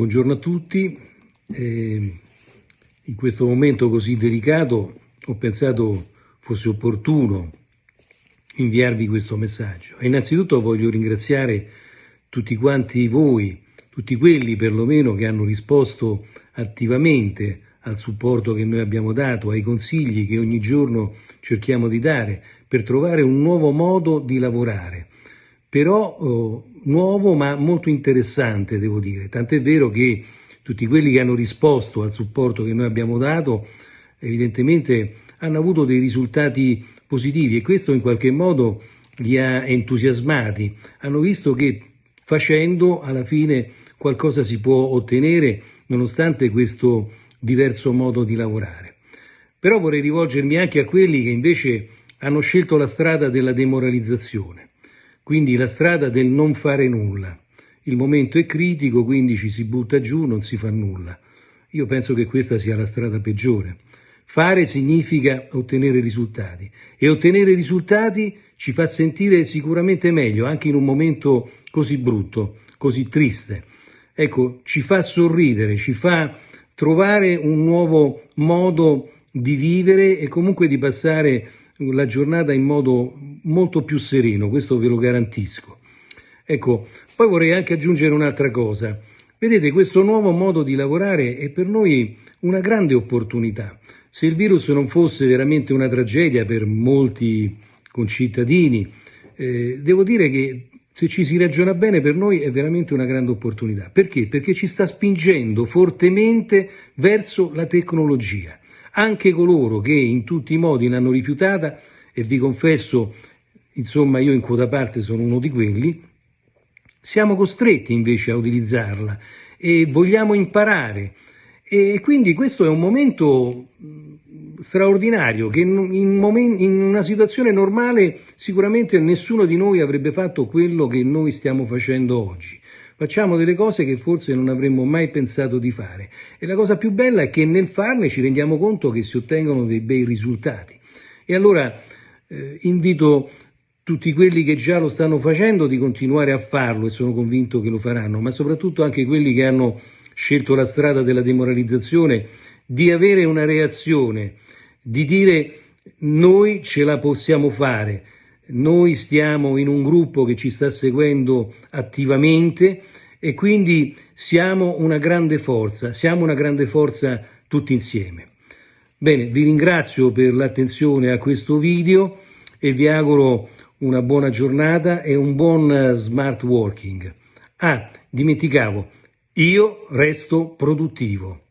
Buongiorno a tutti. Eh, in questo momento così delicato ho pensato fosse opportuno inviarvi questo messaggio. E innanzitutto voglio ringraziare tutti quanti voi, tutti quelli perlomeno che hanno risposto attivamente al supporto che noi abbiamo dato, ai consigli che ogni giorno cerchiamo di dare per trovare un nuovo modo di lavorare, però eh, nuovo ma molto interessante devo dire, tant'è vero che tutti quelli che hanno risposto al supporto che noi abbiamo dato evidentemente hanno avuto dei risultati positivi e questo in qualche modo li ha entusiasmati, hanno visto che facendo alla fine qualcosa si può ottenere nonostante questo diverso modo di lavorare. Però vorrei rivolgermi anche a quelli che invece hanno scelto la strada della demoralizzazione, quindi la strada del non fare nulla. Il momento è critico, quindi ci si butta giù, non si fa nulla. Io penso che questa sia la strada peggiore. Fare significa ottenere risultati e ottenere risultati ci fa sentire sicuramente meglio, anche in un momento così brutto, così triste. Ecco, ci fa sorridere, ci fa trovare un nuovo modo di vivere e comunque di passare la giornata in modo molto più sereno, questo ve lo garantisco. Ecco, poi vorrei anche aggiungere un'altra cosa. Vedete, questo nuovo modo di lavorare è per noi una grande opportunità. Se il virus non fosse veramente una tragedia per molti concittadini, eh, devo dire che se ci si ragiona bene, per noi è veramente una grande opportunità. Perché? Perché ci sta spingendo fortemente verso la tecnologia. Anche coloro che in tutti i modi l'hanno rifiutata, e vi confesso, insomma io in quota parte sono uno di quelli, siamo costretti invece a utilizzarla e vogliamo imparare. E quindi questo è un momento straordinario che in, una situazione normale sicuramente nessuno di noi avrebbe fatto quello che noi stiamo facendo oggi. Facciamo delle cose che forse non avremmo mai pensato di fare e la cosa più bella è che nel farle ci rendiamo conto che si ottengono dei bei risultati. E allora eh, invito tutti quelli che già lo stanno facendo di continuare a farlo e sono convinto che lo faranno, ma soprattutto anche quelli che hanno scelto la strada della demoralizzazione, di avere una reazione di dire noi ce la possiamo fare, noi stiamo in un gruppo che ci sta seguendo attivamente e quindi siamo una grande forza, siamo una grande forza tutti insieme. Bene, vi ringrazio per l'attenzione a questo video e vi auguro una buona giornata e un buon smart working. Ah, dimenticavo, io resto produttivo.